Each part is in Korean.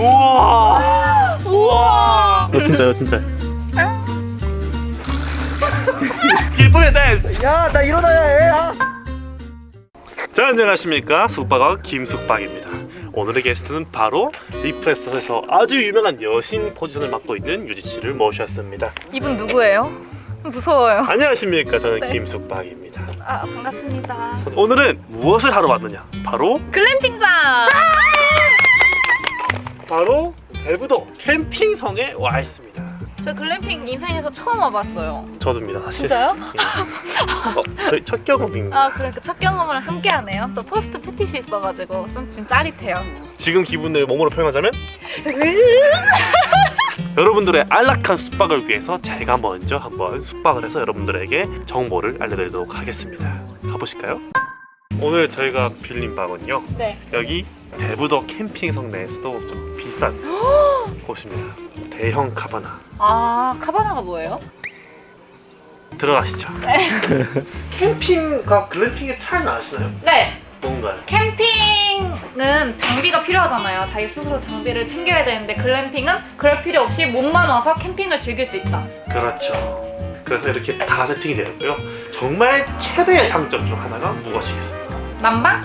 우와 우와 너 진짜요 진짜 기쁘게 댄스 야나 일어나야 해 아. 자 안녕하십니까 숙박왕 김숙박입니다 오늘의 게스트는 바로 리프레서에서 아주 유명한 여신 포지션을 맡고 있는 유지씨를 모셨습니다 이분 누구예요? 무서워요. 안녕하십니까 저는 네. 김숙박입니다 아 반갑습니다. 오늘은 무엇을 하러 왔느냐 바로 글램핑장. 바로 대부도 캠핑성에 와 있습니다 저 글램핑 인생에서 처음 와봤어요. 저도입니다 사실 진짜요? 어, 저희 첫 경험입니다 아 그러니까 첫 경험을 함께 하네요. 저 포스트 패티시 있어가지고 좀 지금 짜릿해요. 지금 기분을 몸으로 표현하자면 여러분들의 안락한 숙박을 위해서 제가 먼저 한번 숙박을 해서 여러분들에게 정보를 알려드리도록 하겠습니다 가보실까요? 오늘 저희가 빌린 방은요 네. 여기 대부도 캠핑 성 내에서도 좀 비싼 곳입니다 대형 카바나 아 카바나가 뭐예요? 들어가시죠 캠핑과 글램핑의 차이는 아시나요? 네. 뭔가요? 캠핑은 장비가 필요하잖아요. 자기 스스로 장비를 챙겨야 되는데 글램핑은 그럴 필요 없이 몸만 와서 캠핑을 즐길 수 있다. 그렇죠 그래서 이렇게 다 세팅이 되어 있고요 정말 최대의 장점 중 하나가 무엇이겠습니까? 난방?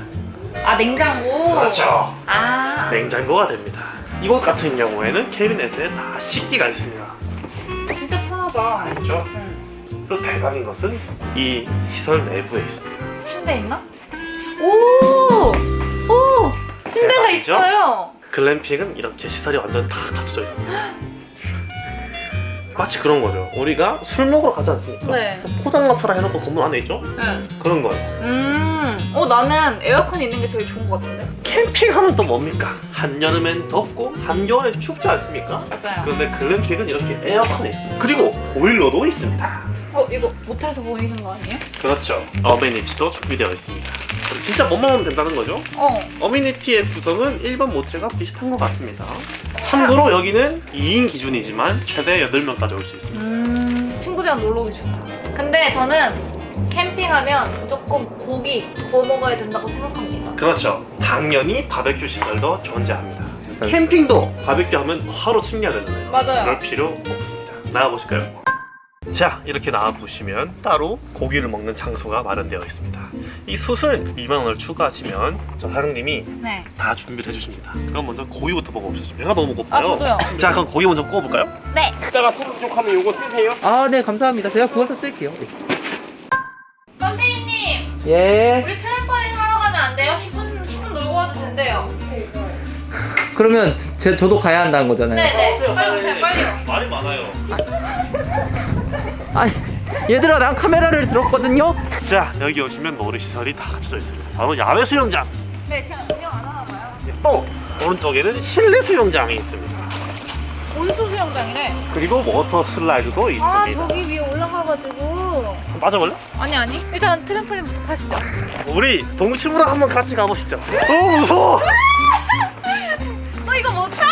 아 냉장고. 그렇죠 아. 냉장고가 됩니다. 이곳 같은 경우에는 캐비넷에 다 식기가 있습니다. 진짜 편하다. 알죠? 응. 그리고 대박인 것은 이 시설 내부에 있습니다. 침대 있나? 오! 오! 침대가 대박이죠? 있어요. 글램핑은 이렇게 시설이 완전 다 갖춰져 있습니다. 마치 그런 거죠. 우리가 술 먹으러 가지 않습니까? 네. 포장마차라 해놓고 건물 안에 있죠? 네. 그런 거예요. 음. 어 나는 에어컨 있는 게 제일 좋은 것 같은데. 캠핑하면 또 뭡니까? 한여름엔 덥고 한겨울엔 춥지 않습니까? 맞아요. 그런데 글램핑은 이렇게 에어컨이 있습니다. 그리고 보일러도 있습니다. 어 이거 모텔에서 보이는 거 아니에요? 그렇죠. 어메니티도 준비되어 있습니다. 진짜 뭐만 하면 된다는 거죠? 어. 어메니티의 구성은 일반 모텔과 비슷한 것 같습니다. 참고로 여기는 2인 기준이지만 최대 8명까지 올 수 있습니다. 음. 친구들이랑 놀러 오기 좋다. 근데 저는 캠핑하면 무조건 고기 구워 먹어야 된다고 생각합니다. 그렇죠. 당연히 바베큐 시설도 존재합니다. 캠핑도 바베큐 하면 하루 챙겨야 되잖아요. 맞아요. 그럴 필요 없습니다. 나가보실까요? 자 이렇게 나와보시면 따로 고기를 먹는 장소가 마련되어 있습니다. 이 숯은 2만 원을 추가하시면 저 사장님이 네. 다 준비를 해주십니다. 그럼 먼저 고기부터 먹어보시죠. 제가 너무 아 고파요. 저도요. 자 그럼 고기 먼저 구워볼까요? 네. 이따가 소금 쪽 하면 요거 쓰세요. 아, 네, 감사합니다. 제가 구워서 쓸게요. 선생님, 예. 우리 와도 된대요. 그러면 제, 저도 가야 한다는 거잖아요. 네네. 빨리 오세요. 빨리요. 말이 많아요. 아니, 얘들아, 난 카메라를 들었거든요. 자 여기 오시면 놀이 시설이 다 갖춰져 있습니다. 바로 야외 수영장. 네, 제가 운영 안 하나 봐요. 또 오른쪽에는 실내 수영장이 있습니다. 온수 수영장이래. 그리고 water slide도 아, 있습니다. 저기 위에 올라가가지고. 빠져볼래? 아니 아니. 일단 트램펄린부터 타시죠. 우리 동심으로 한번 같이 가보시죠. 너무 무서워. 어 이거 못 타?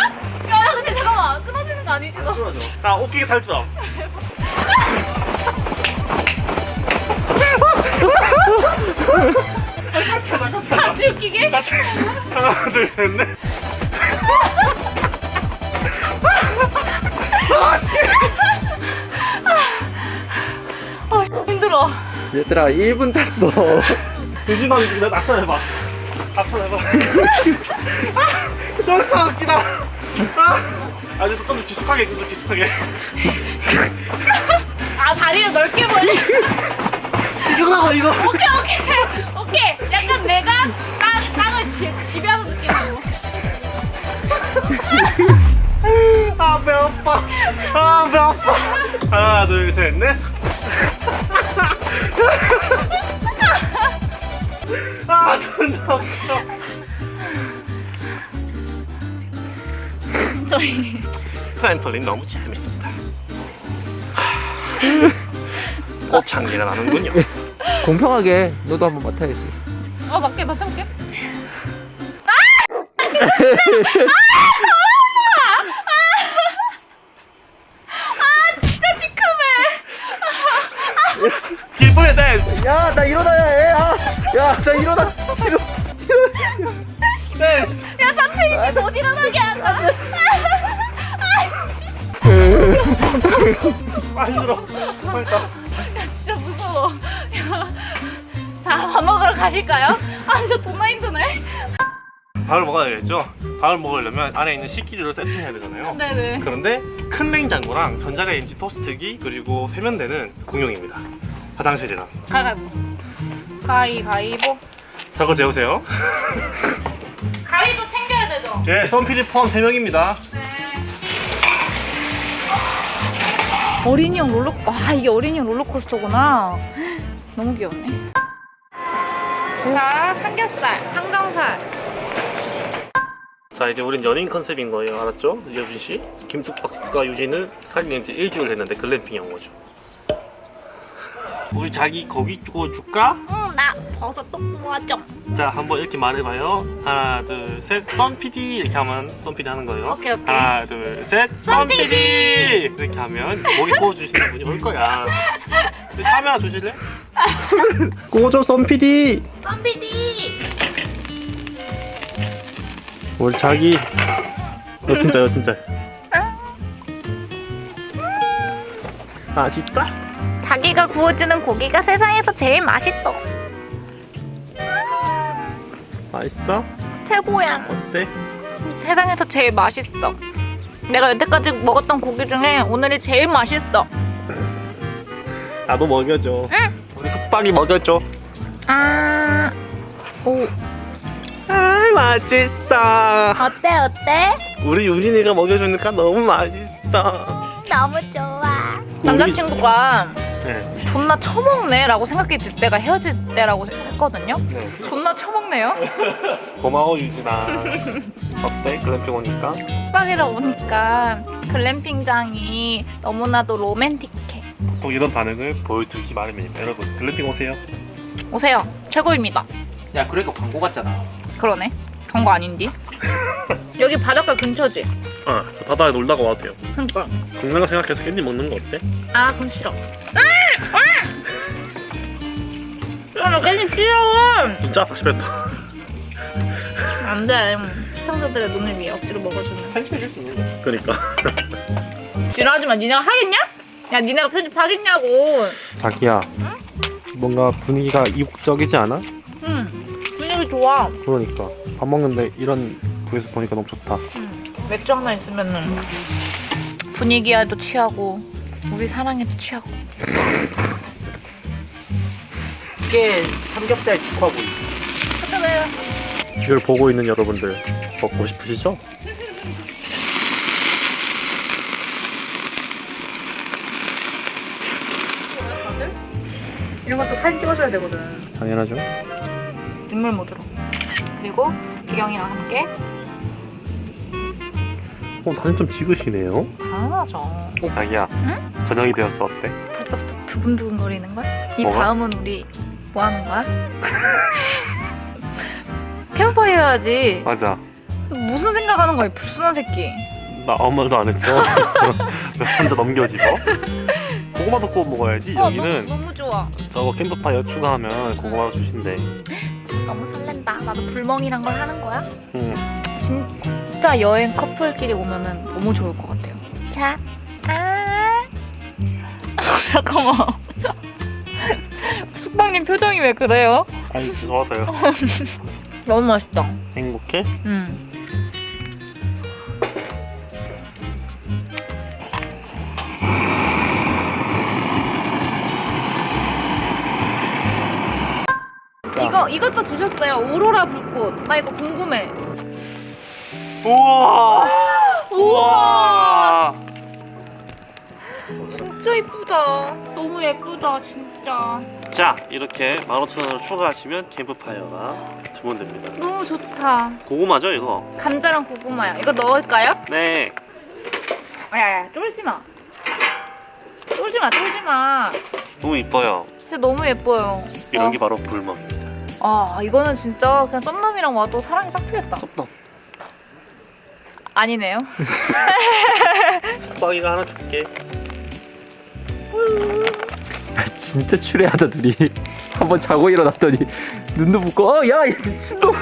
야 근데 잠깐만 끊어지는 거 아니지 너? 나 웃기게 탈 줄 알아. 하자, 같이 웃기게? 같이. 하나, 둘, 셋, 넷. 힘들어. 얘들아, 1분 탔어. 두 시간 뒤에 낙천해봐. 낙천해봐. 존나 웃기다. 아, 이제 좀더 깊숙하게, 좀더 깊숙하게. 아 다리를 넓게 벌리. 이거라고, 이거. 오케이 오케이 오케이. 약간 내가 땅 땅을 지, 지배하는 느낌으로. 아, 배 아파. 아, 배 아파. 하나, 둘, 셋, 넷. 저희 트램펄린 너무 재밌습니다. 꽃향기가 나는군요. 공평하게 너도 한번 맡아야지. 어 맞게 맡아볼게. 진짜 시큼해. 기쁘게 댄스! 야, 나 일어나야 해. 아, 야, 나 일어나. 됐어. 야 선생님이 못 아, 일어나게 한다. 아씨. 아 힘들어. 빨다. 야 진짜 무서워. 자밥 먹으러 가실까요? 아저 돈나 힘드네. 밥을 먹어야 되겠죠? 밥을 먹으려면 안에 있는 식기류를 세팅해야 되잖아요 네네. 그런데 큰 냉장고랑 전자레인지 토스트기 그리고 세면대는 공용입니다 화장실이랑 가위바위보 가위바위보 사고 재우세요 예, 선PD 포함 3명입니다. 네. 어린이용 롤러, 아 이게 어린이용 롤러코스터구나. 너무 귀엽네. 자, 삼겹살, 항정살. 자, 이제 우린 연인 컨셉인 거예요. 알았죠? 여준 씨? 김숙박과 유진은 사귄 지 일주일 됐는데 글램핑에 온 거죠. 우리 자기 거기 구워 줄까? 응, 나 버섯 또 구워줘. 자, 한번 이렇게 말해봐요. 하나, 둘, 셋, 썬PD 이렇게 하면 썬PD 하는 거예요. 오케이, 오케이. 하나, 둘, 셋, 썬PD 이렇게 하면 고기 구워 주시는 분이 올 거야. 그 카메라 주실래? 구워줘, 썬PD. 썸비디. 우리 자기. 너 진짜요, 진짜. 맛있어? 자기가 구워주는 고기가 세상에서 제일 맛있어. 맛있어? 최고야. 어때? 세상에서 제일 맛있어. 내가 여태까지 먹었던 고기 중에 오늘이 제일 맛있어. 나도 먹여줘. 응. 우리 숙박이 먹여줘. 아, 오, 아 맛있다. 어때 어때? 우리 유진이가 먹여주니까 너무 맛있다. 너무 좋아. 남자친구가 네. 존나 처먹네 라고 생각이 들 때가 헤어질 때라고 했거든요. 네. 존나 처먹네요. 고마워 유진아. 어때? 글램핑 오니까? 숙박이라 오니까 글램핑장이 너무나도 로맨틱해. 보통 이런 반응을 보여주기 마련입니다. 여러분 글램핑 오세요. 오세요. 최고입니다. 야 그러니까 광고 같잖아. 그러네. 거 아닌디? 여기 바닷가 근처지? 아 바다에 놀다가 와도 돼요. 그러니까. 건강 생각해서 깻잎 먹는 거 어때? 아, 그건 싫어. 아, 나 깻잎 싫어. 진짜 다시 뱉어. 안 돼. 시청자들의 눈을 위해 억지로 먹어주는. 편집해줄 수 있는 거지. 그러니까. 싫어하지 마. 니네가 하겠냐? 야, 니네가 편집하겠냐고. 자기야. 뭔가 분위기가 이국적이지 않아? 응. 분위기 좋아. 그러니까 밥 먹는데 이런 부에서 보니까 너무 좋다. 응. 맥주 하나 있으면은 분위기에도 취하고 우리 사랑에도 취하고. 이게 삼겹살 직화구이. 그래요. 이걸 보고 있는 여러분들 먹고 싶으시죠? 이런 것도 사진 찍어줘야 되거든. 당연하죠. 눈물 모드로. 그리고 기경이랑 함께 어 사진 좀 찍으시네요. 당연하죠. 자기야. 응? 저녁이 되었어 어때? 벌써부터 두근두근 거리는 걸? 이 뭐가? 다음은 우리 뭐 하는 거야? 캠프파이어 해야지. 맞아. 무슨 생각하는 거야, 이 불순한 새끼. 나 아무 말도 안 했어. 혼자 넘겨지고. 고구마도 구워 먹어야지. 어, 여기는 너무, 너무 좋아. 저거 캠프파이어 추가하면 고구마도 주신대. 너무 설렌다. 나도 불멍이란 걸 하는 거야? 응. 진 짜 여행 커플끼리 오면은 너무 좋을 것 같아요. 자, 아. 잠깐만. 숙박님 표정이 왜 그래요? 아니 진짜 좋아서요. 너무 맛있다. 행복해? 음. 이거 이것도 주셨어요. 오로라 불꽃. 나 이거 궁금해. 우와. 우와. 진짜 이쁘다. 너무 예쁘다, 진짜. 자 이렇게 15,000원을 추가하시면 캠프파이어가 주문됩니다. 너무 좋다. 고구마죠 이거? 감자랑 고구마야. 이거 넣을까요? 네. 야야, 쫄지 마. 쫄지 마, 쫄지 마. 너무 이뻐요. 진짜 너무 예뻐요. 이런 어. 게 바로 불멍입니다. 아, 이거는 진짜 그냥 썸남이랑 와도 사랑이 싹 트겠다. 섭덤. 아니네요. 숙박이가 하나 줄게. 진짜 추레하다 둘이. 한번 자고 일어났더니 눈도 붓고 어야 미친놈.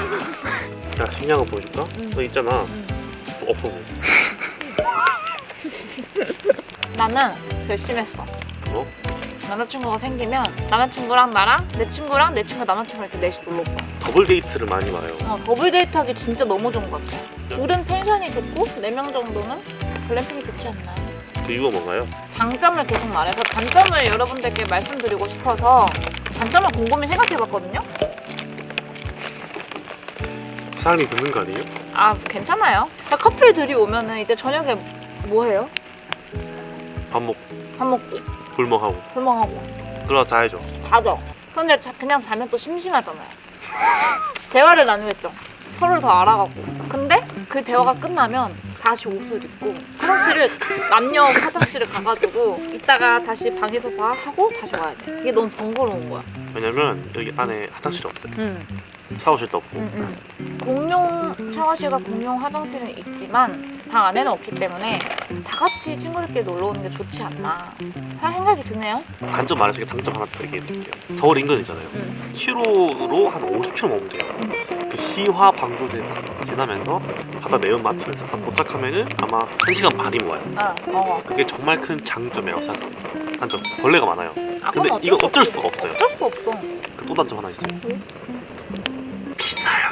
자 신기한 거 보여줄까? 너 있잖아. 너 엎어 보여. 나는 결심했어. 뭐? 남자친구가 생기면 남자친구랑 나랑 내 친구랑 내 친구 남자친구 이렇게 넷이 놀러 올 거야. 더블 데이트를 많이 와요. 어, 더블 데이트 하기 진짜 너무 좋은 것 같아. 둘은 펜션이 좋고 네 명 정도는 글램핑이 좋지 않나. 그 이유가 뭔가요? 장점을 계속 말해서 단점을 여러분들께 말씀드리고 싶어서 단점을 곰곰이 생각해봤거든요. 사람이 듣는 거 아니에요? 아 괜찮아요. 커플 둘이 오면은 이제 저녁에 뭐 해요? 밥 먹고 밥 먹고 불멍하고 불멍하고 그러다 자야죠. 가죠. 근데 자, 그냥 자면 또 심심하잖아요. 대화를 나누겠죠. 서로를 더 알아가고. 근데 그 대화가 끝나면 다시 옷을 입고 화장실을 남녀 화장실을 가가지고 이따가 다시 방에서 봐 하고 다시 와야 돼. 이게 너무 번거로운 거야. 왜냐면 여기 안에 화장실이 없어요. 응. 샤워실도 없고. 응, 응. 공용 샤워실과 공용 화장실은 있지만 방 안에는 없기 때문에 다 같이 친구들끼리 놀러 오는 게 좋지 않나. 할 생각이 드네요. 단점 말해서 장점 하나 더 얘기해 드릴게요. 서울 인근이잖아요. 응. 키로로 한 50km 먹으면 돼요. 그 시화 방조제 딱 지나면서 바다 매운마트에서 딱 도착하면은 아마 1시간 반이면 와요. 아, 어. 그게 정말 큰 장점이라고 생각합니다. 단점 벌레가 많아요. 아, 근데 이거 어쩔 수 수가 없어요. 어쩔 수 없어. 또 단점 하나 있어요. 비싸요.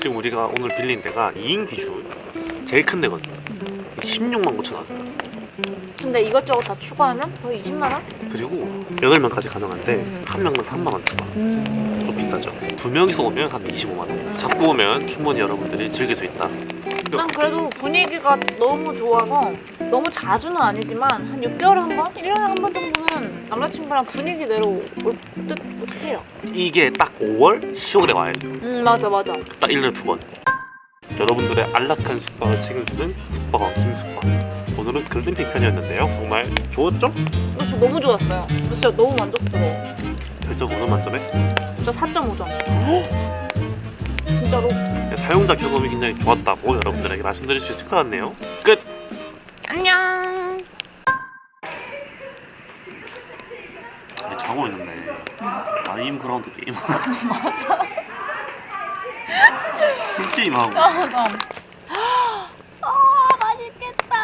지금 우리가 오늘 빌린 데가 2인 기준 제일 큰 데거든요. 16만 9천 원. 근데 이것저것 다 추가하면 거의 20만 원? 그리고 8명까지 가능한데 한 명당 3만 원 추가. 좀 비싸죠. 두 명이서 오면 한 25만 원. 잡고 오면 충분히 여러분들이 즐길 수 있다. 난 그래도 분위기가 너무 좋아서 너무 자주는 아니지만 한 6개월에 한 번? 1년에 한 번 정도는 남자친구랑 분위기 내러 올듯 해요. 이게 딱 5월, 10월에 와야 돼요. 음 맞아 맞아. 딱 1년에 두 번. 여러분들의 안락한 숙박을 책임지는 숙박왕 김숙박. 오늘은 글램핑 편이었는데요. 정말 좋았죠? 이거 저 너무 좋았어요. 저 진짜 너무 만족스러워. 별점 5점 만점에 진짜 4.5점. 진짜로. 사용자 경험이 굉장히 좋았다고 여러분들에게 말씀드릴 수 있을 것 같네요. 끝! 안녕. 자고 있는데 라임 그라운드 게임하고 맞아. 술 게임하고 맞아. 아 맛있겠다.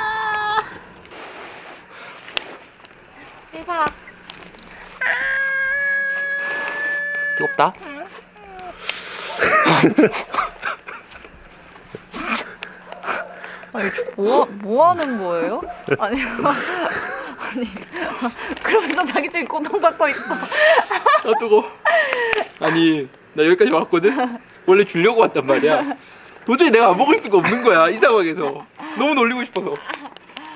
대박. 뜨겁다. 아니 뭐, 뭐 하는 거예요? 아니 아니 그러면서 자기 지금 고통받고 있어 아 뜨거. 아니 나 여기까지 왔거든. 원래 주려고 왔단 말이야. 도저히 내가 안 먹을 수가 없는 거야 이 상황에서. 너무 놀리고 싶어서.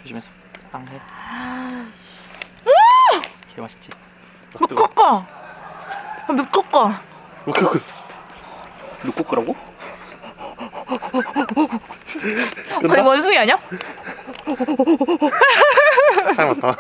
조심해서. 빵해. 개 맛있지. 묵국거 묵국거 묵국거. 묵국거라고? 거의 원숭이 아니야? 닮았다